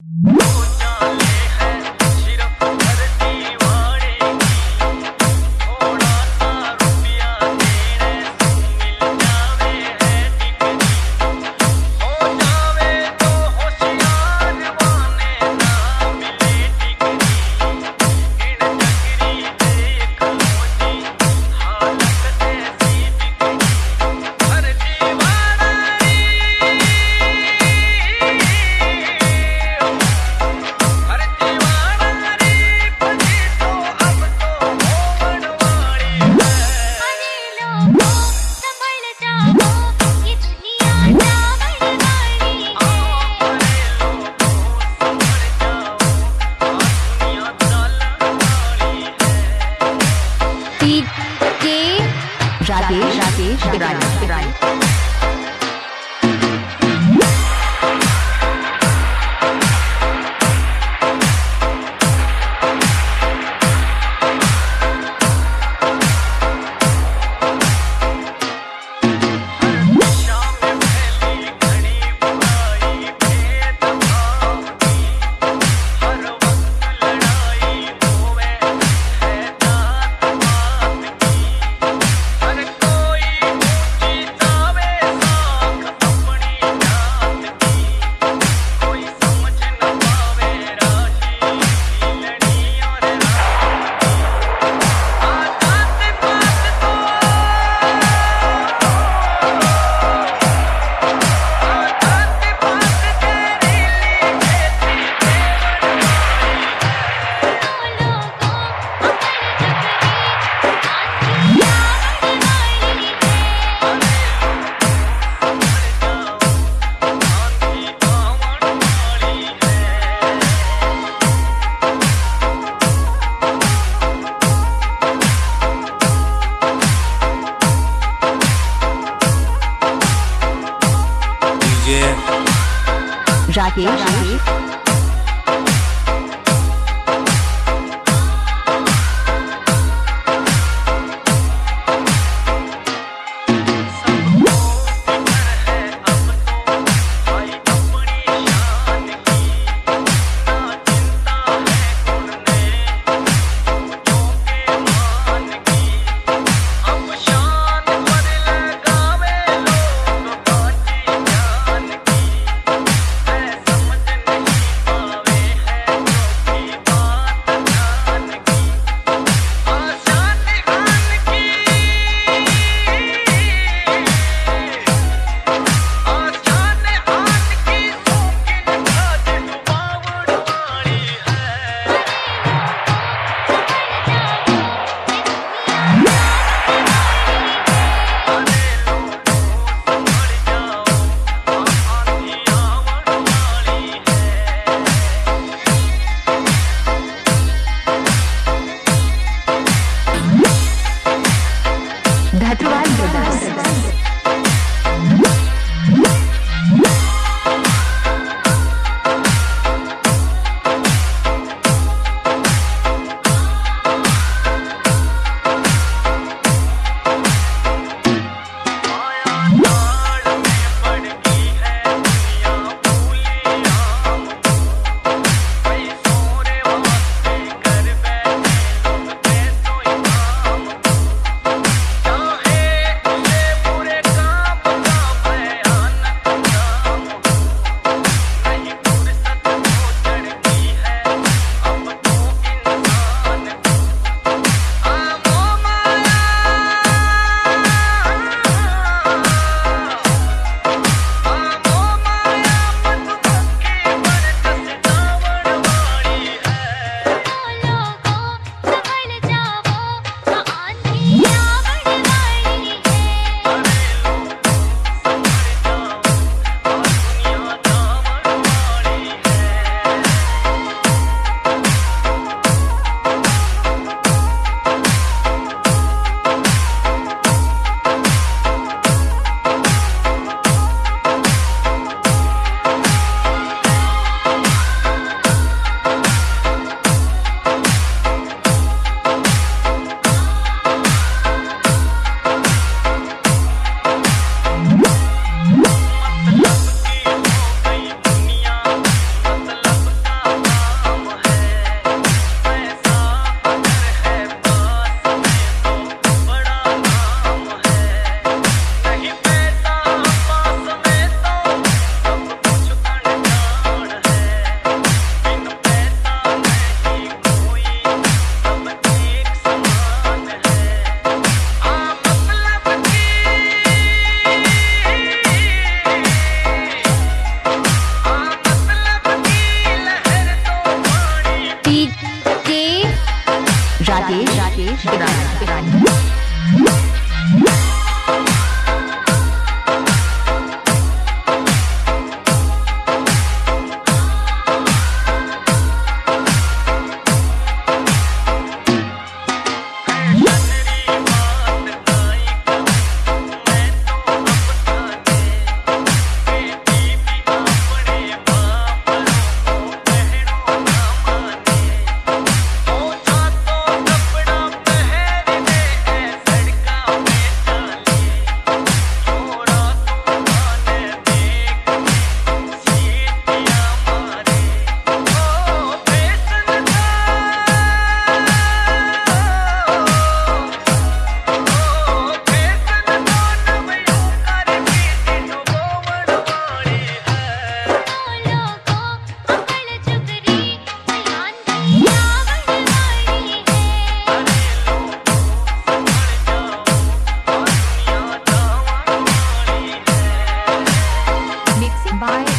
Rakesh Rakesh तिरानी Rakesh. Rakesh Rakesh Bye.